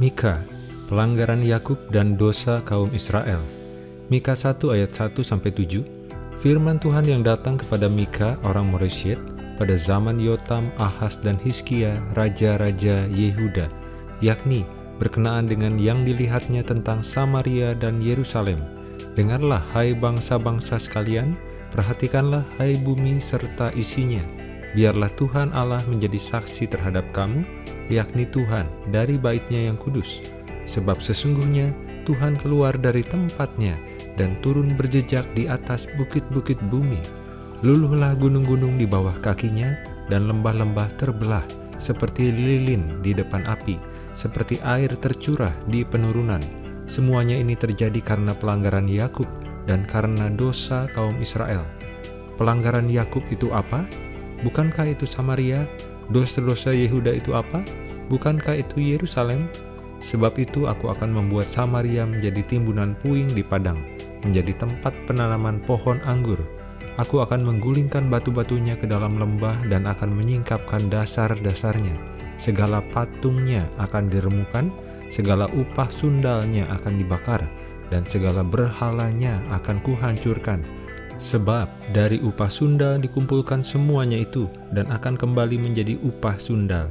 Mika, pelanggaran Yakub dan dosa kaum Israel. Mika 1 ayat 1 sampai 7. Firman Tuhan yang datang kepada Mika orang Moresyet pada zaman Yotam, Ahas dan Hiskia, raja-raja Yehuda, yakni berkenaan dengan yang dilihatnya tentang Samaria dan Yerusalem. Dengarlah hai bangsa-bangsa sekalian, perhatikanlah hai bumi serta isinya. Biarlah Tuhan Allah menjadi saksi terhadap kamu, yakni Tuhan dari baitnya yang kudus. Sebab sesungguhnya Tuhan keluar dari tempatnya dan turun berjejak di atas bukit-bukit bumi. Luluhlah gunung-gunung di bawah kakinya dan lembah-lembah terbelah seperti lilin di depan api, seperti air tercurah di penurunan. Semuanya ini terjadi karena pelanggaran Yakub dan karena dosa kaum Israel. Pelanggaran Yakub itu apa? Bukankah itu Samaria? Dosa-dosa Yehuda itu apa? Bukankah itu Yerusalem? Sebab itu aku akan membuat Samaria menjadi timbunan puing di padang, menjadi tempat penanaman pohon anggur. Aku akan menggulingkan batu-batunya ke dalam lembah dan akan menyingkapkan dasar-dasarnya. Segala patungnya akan diremukan, segala upah sundalnya akan dibakar, dan segala berhalanya akan kuhancurkan Sebab dari upah sundal dikumpulkan semuanya itu dan akan kembali menjadi upah sundal.